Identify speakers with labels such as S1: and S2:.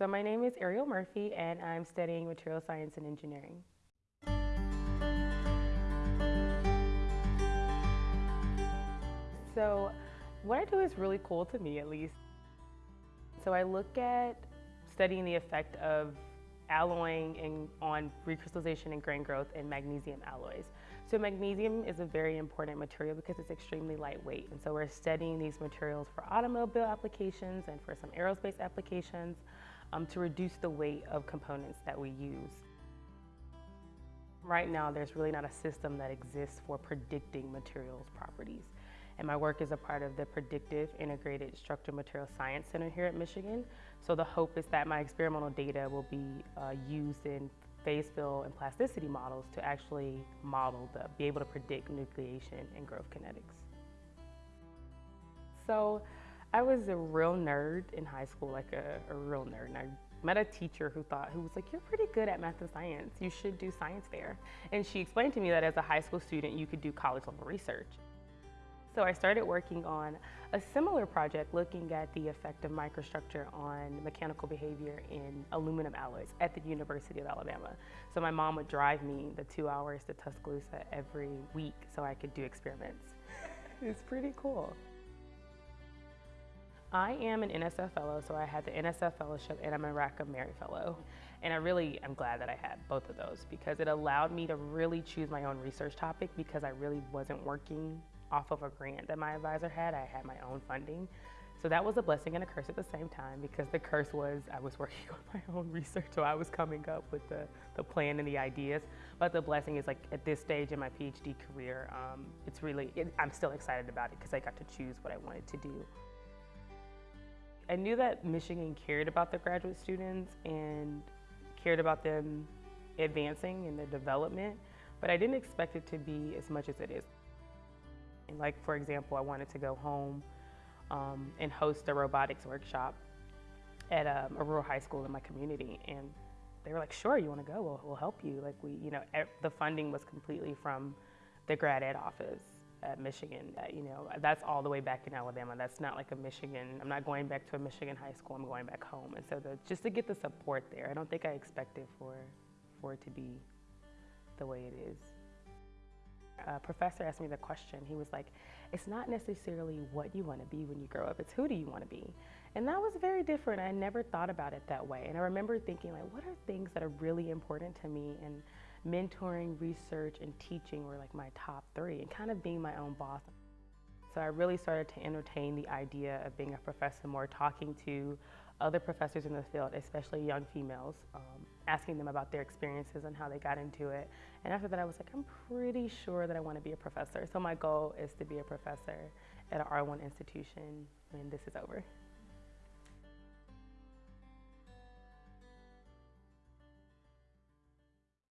S1: So my name is Ariel Murphy and I'm studying material science and engineering. So what I do is really cool to me at least. So I look at studying the effect of alloying in, on recrystallization and grain growth in magnesium alloys. So magnesium is a very important material because it's extremely lightweight. And so we're studying these materials for automobile applications and for some aerospace applications um, to reduce the weight of components that we use. Right now, there's really not a system that exists for predicting materials properties. And my work is a part of the Predictive Integrated Structural Material Science Center here at Michigan. So the hope is that my experimental data will be uh, used in phase field and plasticity models to actually model the, be able to predict nucleation and growth kinetics. So I was a real nerd in high school, like a, a real nerd. And I met a teacher who thought, who was like, you're pretty good at math and science. You should do science fair. And she explained to me that as a high school student, you could do college level research. So I started working on a similar project looking at the effect of microstructure on mechanical behavior in aluminum alloys at the University of Alabama. So my mom would drive me the two hours to Tuscaloosa every week so I could do experiments. it's pretty cool. I am an NSF fellow, so I had the NSF fellowship and I'm a Rackham Merit fellow. And I really am glad that I had both of those because it allowed me to really choose my own research topic because I really wasn't working off of a grant that my advisor had. I had my own funding. So that was a blessing and a curse at the same time because the curse was I was working on my own research, so I was coming up with the, the plan and the ideas. But the blessing is like at this stage in my PhD career, um, it's really, it, I'm still excited about it because I got to choose what I wanted to do. I knew that Michigan cared about the graduate students and cared about them advancing in their development, but I didn't expect it to be as much as it is. Like, for example, I wanted to go home um, and host a robotics workshop at um, a rural high school in my community. And they were like, sure, you want to go? We'll, we'll help you. Like we, you know, the funding was completely from the grad ed office at Michigan. Uh, you know, that's all the way back in Alabama. That's not like a Michigan, I'm not going back to a Michigan high school, I'm going back home. And so the, just to get the support there, I don't think I expected for, for it to be the way it is. A professor asked me the question, he was like, it's not necessarily what you want to be when you grow up, it's who do you want to be? And that was very different. I never thought about it that way. And I remember thinking like, what are things that are really important to me? And mentoring, research, and teaching were like my top three and kind of being my own boss. So I really started to entertain the idea of being a professor more, talking to other professors in the field, especially young females, um, asking them about their experiences and how they got into it. And after that, I was like, I'm pretty sure that I want to be a professor. So my goal is to be a professor at an R1 institution when this is over.